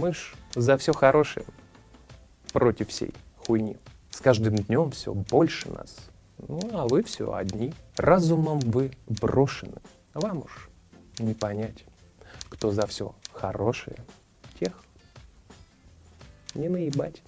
Мы ж за все хорошее против всей хуйни. С каждым днем все больше нас. Ну, а вы все одни. Разумом вы брошены. Вам уж не понять, кто за все хорошее, тех не наебать.